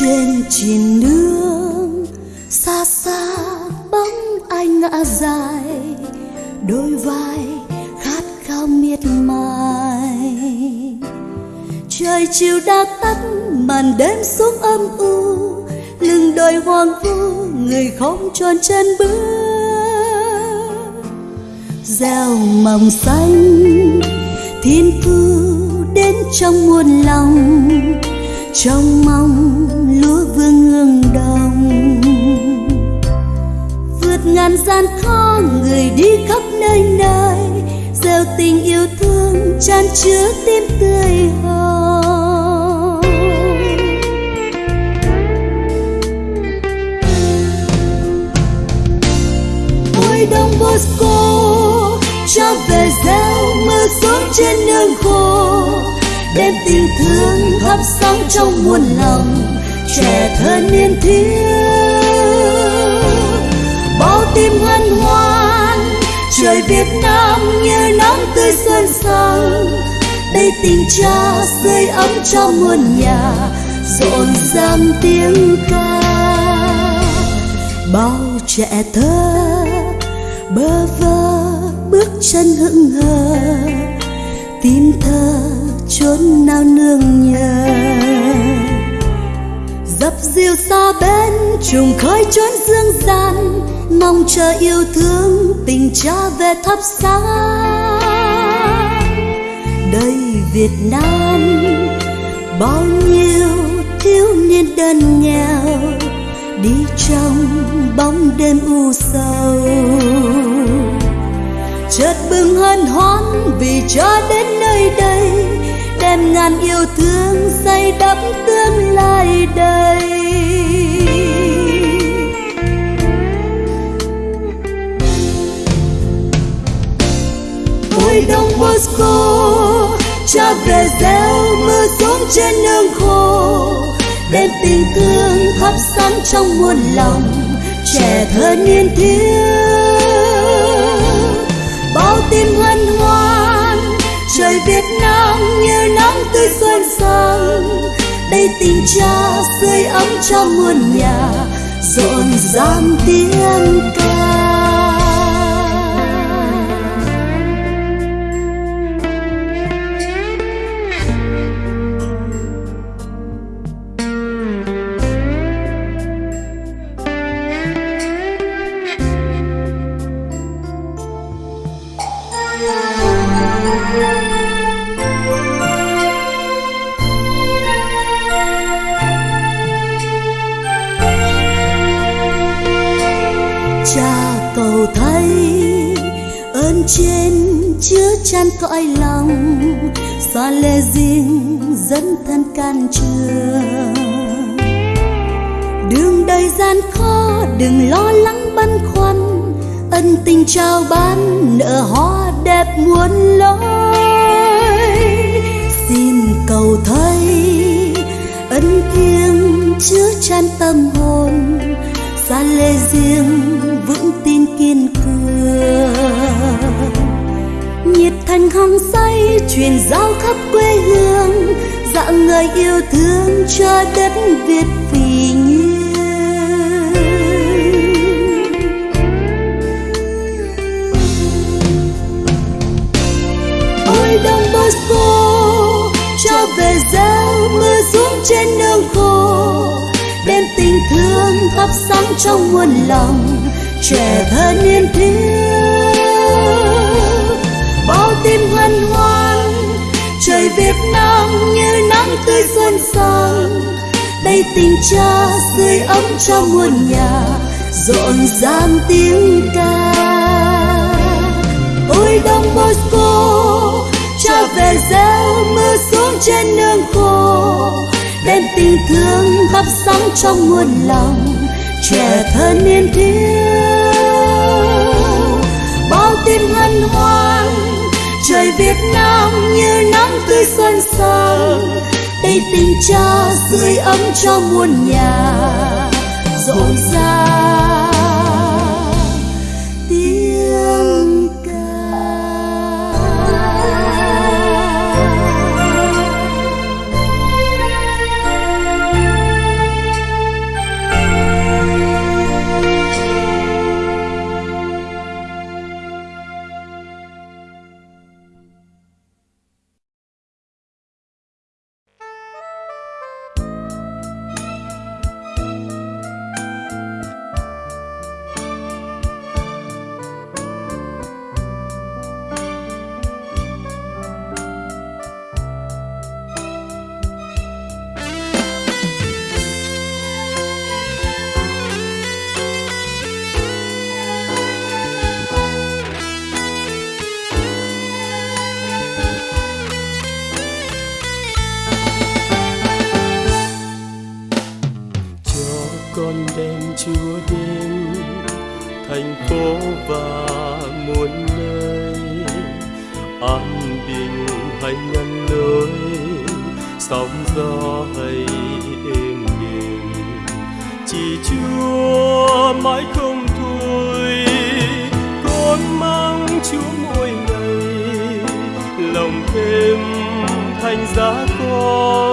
trên chìm nước xa xa bóng anh ngã dài, đôi vai khát khao miệt mài. Trời chiều đã tắt, màn đêm xuống âm u. Lưng đôi hoàng vu, người không tròn chân bước. Gieo mầm xanh, thiên cứu đến trong muôn lòng. Trong mong lúa vương hương đồng. Vượt ngàn gian khó, người đi khắp nơi nơi. Gieo tình yêu thương tràn chứa tim tươi hồng ôi đông bosco, cho về gieo mưa xuống trên nương khô. Đem tình thương thắp sáng trong muôn lòng trẻ thơ niên thiếu, bao tim hân hoan, trời Việt Nam như nắng tươi xuân sang. Đây tình cha sưởi ấm cho muôn nhà, rộn ràng tiếng ca. Bao trẻ thơ bơ vơ bước chân hững hờ tim thơ chốn nào nương nhờ dập xa bên trùng khói trốn dương gian, mong chờ yêu thương tình cha về thắp sáng. Đây Việt Nam, bao nhiêu thiếu niên đơn nghèo, đi trong bóng đêm u sầu. Chợt bừng hân hoan vì cha đến nơi đây đem ngàn yêu thương xây đắp tương lai đây. Ôi đông Moscow, cha về gieo mưa xuống trên nương khô, đem tình thương thắp sáng trong muôn lòng, trẻ thơ niên thiếu. Bao tim hân hoan, trời Việt Nam tình cha sưởi ấm cho muôn nhà rộn ràng tiếng ca. trên chứa chan cõi lòng xa lê riêng dẫn thân can trường. Đường đời gian khó, đừng lo lắng băn khoăn, ân tình trao ban, nợ hoa đẹp muôn lối. Xin cầu thay ân thiêng chứa chan tâm hồn xa lê riêng vững tin kiên cường nhịp thành hăng say, truyền giao khắp quê hương dạng người yêu thương cho đất việt vì nhiên ôi đông bosco, cho về gieo mưa xuống trên nương khô, đem tình thương thắp sáng trong muôn lòng, trẻ thơ niên thiếu. Việt Nam như nắng tươi xuân sang. Đây tình cha sưởi ấm cho muôn nhà rộn ràng tiếng ca. Ôi đông Bosco, cha về gieo mưa xuống trên nương khô. Đem tình thương thắp sáng trong muôn lòng, trẻ thơ niên thiếu. Việt Nam như nắng tươi xuân sang đây tình cha sưởi ấm cho muôn nhà rộn ràng con đem chúa đến thành phố và muôn nơi. An bình hay ngăn lối, sóng gió hay êm đềm. Chỉ chúa mãi không thôi, con mang chúa mỗi ngày. Lòng thêm thành giá con con